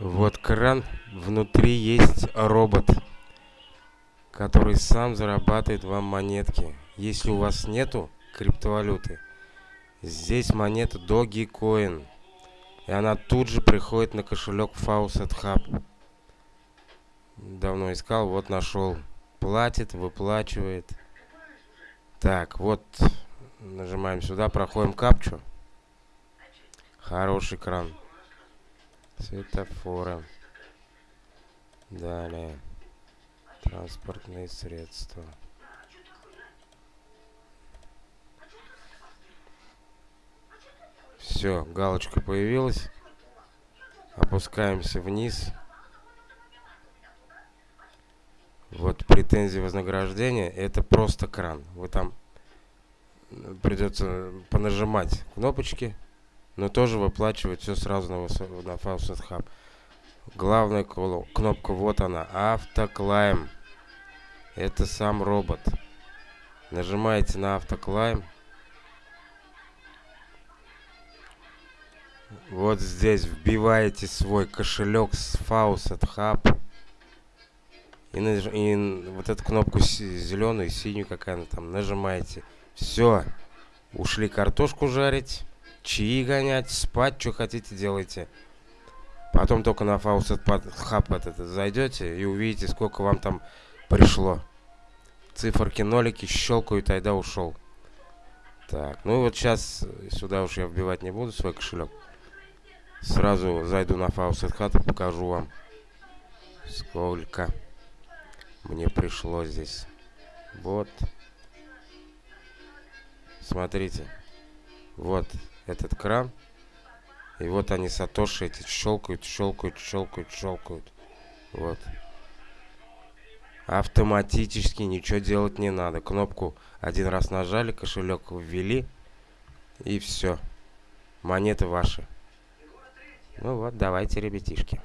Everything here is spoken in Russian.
Вот кран, внутри есть робот, который сам зарабатывает вам монетки. Если у вас нету криптовалюты, здесь монета Dogecoin. И она тут же приходит на кошелек Faucet Hub. Давно искал, вот нашел. Платит, выплачивает. Так, вот нажимаем сюда, проходим капчу. Хороший кран. Светофоры. Далее. Транспортные средства. Все, галочка появилась. Опускаемся вниз. Вот претензии вознаграждения. Это просто кран. Вы там придется понажимать кнопочки но тоже выплачивать все сразу на, на Faucet Hub. Главная кнопка, вот она, автоклайм. Это сам робот. Нажимаете на автоклайм. Вот здесь вбиваете свой кошелек с Faucet Hub. И, наж... и вот эту кнопку зеленую, синюю, какая она там, нажимаете. Все. Ушли картошку жарить чаи гонять, спать, что хотите делайте. Потом только на Faucet Hub этот зайдете и увидите, сколько вам там пришло. Циферки, нолики щелкают, айда ушел. Так, ну вот сейчас сюда уж я вбивать не буду свой кошелек. Сразу зайду на Faucet Hub и покажу вам, сколько мне пришло здесь. Вот. Смотрите. Вот этот кран. И вот они, сатоши эти, щелкают, щелкают, щелкают, щелкают. Вот. Автоматически ничего делать не надо. Кнопку один раз нажали, кошелек ввели. И все. Монеты ваши. Ну вот, давайте, ребятишки.